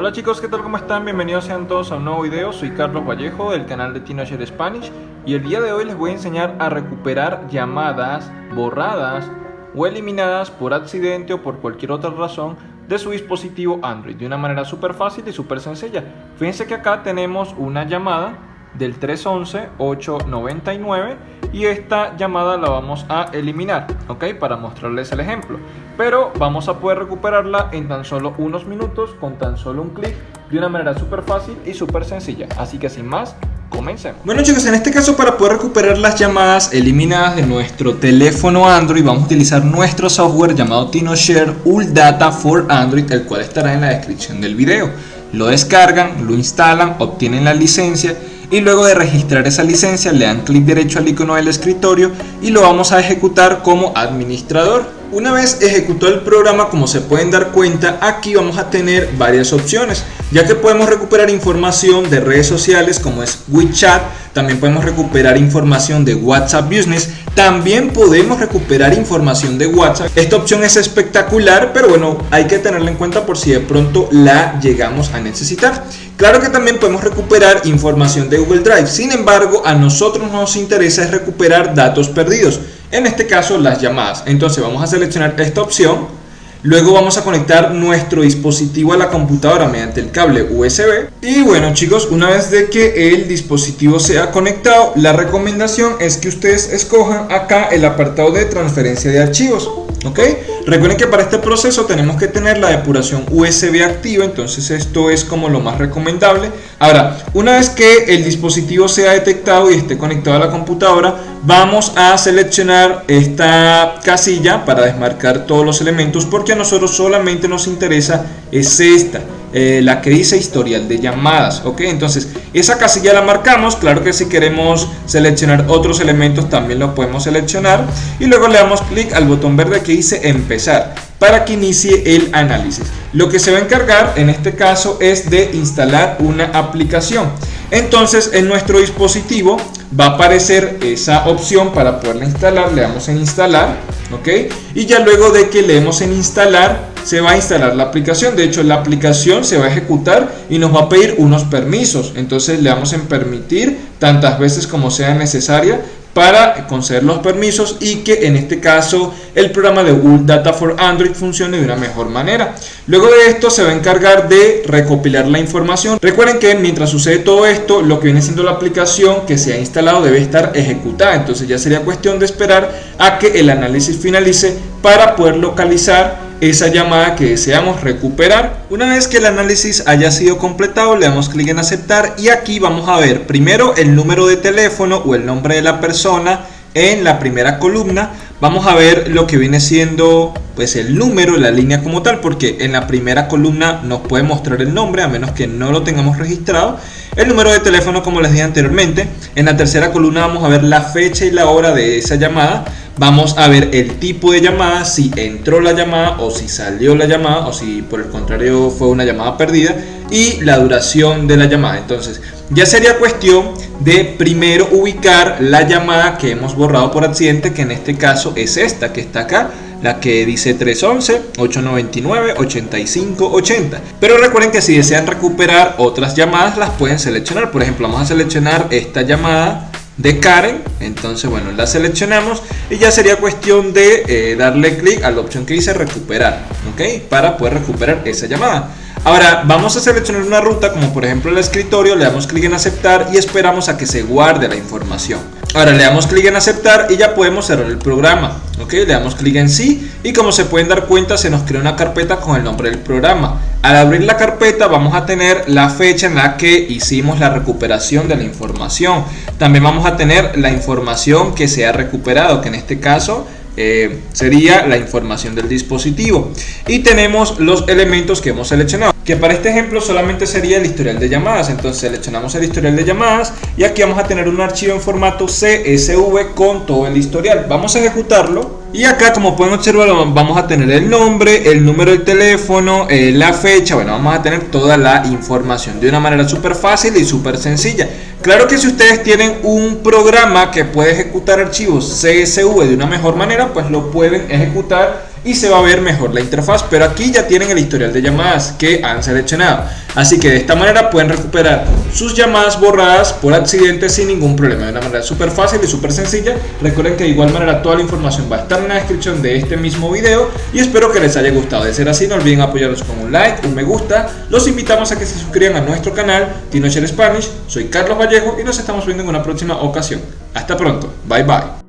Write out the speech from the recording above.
Hola chicos, ¿qué tal? ¿Cómo están? Bienvenidos sean todos a un nuevo video. Soy Carlos Vallejo del canal de Teenager Spanish y el día de hoy les voy a enseñar a recuperar llamadas borradas o eliminadas por accidente o por cualquier otra razón de su dispositivo Android de una manera súper fácil y súper sencilla. Fíjense que acá tenemos una llamada del 311-899 y esta llamada la vamos a eliminar, ¿ok? Para mostrarles el ejemplo. Pero vamos a poder recuperarla en tan solo unos minutos con tan solo un clic de una manera súper fácil y súper sencilla. Así que sin más, comencemos. Bueno chicos, en este caso para poder recuperar las llamadas eliminadas de nuestro teléfono Android vamos a utilizar nuestro software llamado TinoShare Data for Android, el cual estará en la descripción del video. Lo descargan, lo instalan, obtienen la licencia y luego de registrar esa licencia le dan clic derecho al icono del escritorio y lo vamos a ejecutar como administrador. Una vez ejecutado el programa, como se pueden dar cuenta, aquí vamos a tener varias opciones, ya que podemos recuperar información de redes sociales como es WeChat, también podemos recuperar información de WhatsApp Business, también podemos recuperar información de WhatsApp. Esta opción es espectacular, pero bueno, hay que tenerla en cuenta por si de pronto la llegamos a necesitar. Claro que también podemos recuperar información de Google Drive, sin embargo, a nosotros nos interesa es recuperar datos perdidos en este caso las llamadas. Entonces vamos a seleccionar esta opción Luego vamos a conectar nuestro dispositivo a la computadora mediante el cable USB. Y bueno chicos, una vez de que el dispositivo sea conectado, la recomendación es que ustedes escojan acá el apartado de transferencia de archivos. ¿Ok? Recuerden que para este proceso tenemos que tener la depuración USB activa, entonces esto es como lo más recomendable. Ahora, una vez que el dispositivo sea detectado y esté conectado a la computadora, vamos a seleccionar esta casilla para desmarcar todos los elementos porque a nosotros solamente nos interesa es esta eh, la que dice historial de llamadas ok entonces esa casilla la marcamos claro que si queremos seleccionar otros elementos también lo podemos seleccionar. Y luego le damos clic al botón verde que dice empezar para que inicie el análisis. Lo que se va a encargar en este caso es de instalar una aplicación. Entonces en nuestro dispositivo va a aparecer esa opción para poderla instalar, le damos en instalar, ok, y ya luego de que leemos en instalar, se va a instalar la aplicación, de hecho la aplicación se va a ejecutar y nos va a pedir unos permisos, entonces le damos en permitir tantas veces como sea necesaria para conceder los permisos y que en este caso el programa de Google Data for Android funcione de una mejor manera. Luego de esto se va a encargar de recopilar la información. Recuerden que mientras sucede todo esto, lo que viene siendo la aplicación que se ha instalado debe estar ejecutada. Entonces ya sería cuestión de esperar a que el análisis finalice para poder localizar esa llamada que deseamos recuperar. Una vez que el análisis haya sido completado, le damos clic en aceptar y aquí vamos a ver primero el número de teléfono o el nombre de la persona en la primera columna. Vamos a ver lo que viene siendo pues el número, la línea como tal, porque en la primera columna nos puede mostrar el nombre a menos que no lo tengamos registrado. El número de teléfono como les dije anteriormente. En la tercera columna vamos a ver la fecha y la hora de esa llamada vamos a ver el tipo de llamada, si entró la llamada o si salió la llamada o si por el contrario fue una llamada perdida y la duración de la llamada. Entonces ya sería cuestión de primero ubicar la llamada que hemos borrado por accidente, que en este caso es esta que está acá la que dice 311, 899, 85, 80. Pero recuerden que si desean recuperar otras llamadas las pueden seleccionar. Por ejemplo, vamos a seleccionar esta llamada de Karen. Entonces bueno la seleccionamos y ya sería cuestión de eh, darle clic a la opción que dice recuperar ok para poder recuperar esa llamada. Ahora vamos a seleccionar una ruta como por ejemplo el escritorio le damos clic en aceptar y esperamos a que se guarde la información ahora le damos clic en aceptar y ya podemos cerrar el programa ok le damos clic en sí y como se pueden dar cuenta se nos crea una carpeta con el nombre del programa. Al abrir la carpeta vamos a tener la fecha en la que hicimos la recuperación de la información. También vamos a tener la información que se ha recuperado que en este caso eh, sería la información del dispositivo. Y tenemos los elementos que hemos seleccionado que para este ejemplo solamente sería el historial de llamadas. Entonces seleccionamos el historial de llamadas y aquí vamos a tener un archivo en formato CSV con todo el historial. Vamos a ejecutarlo y acá como pueden observar vamos a tener el nombre, el número del teléfono, eh, la fecha, bueno vamos a tener toda la información de una manera súper fácil y súper sencilla. Claro que si ustedes tienen un programa que puede ejecutar archivos CSV de una mejor manera, pues lo pueden ejecutar y se va a ver mejor la interfaz. Pero aquí ya tienen el historial de llamadas que han seleccionado. Así que de esta manera pueden recuperar sus llamadas borradas por accidente sin ningún problema. De una manera súper fácil y súper sencilla. Recuerden que de igual manera toda la información va a estar en la descripción de este mismo video. Y espero que les haya gustado. De ser así, no olviden apoyarnos con un like, un me gusta. Los invitamos a que se suscriban a nuestro canal TinoShare Spanish. Soy Carlos Y nos estamos viendo en una próxima ocasión. Hasta pronto. Bye bye.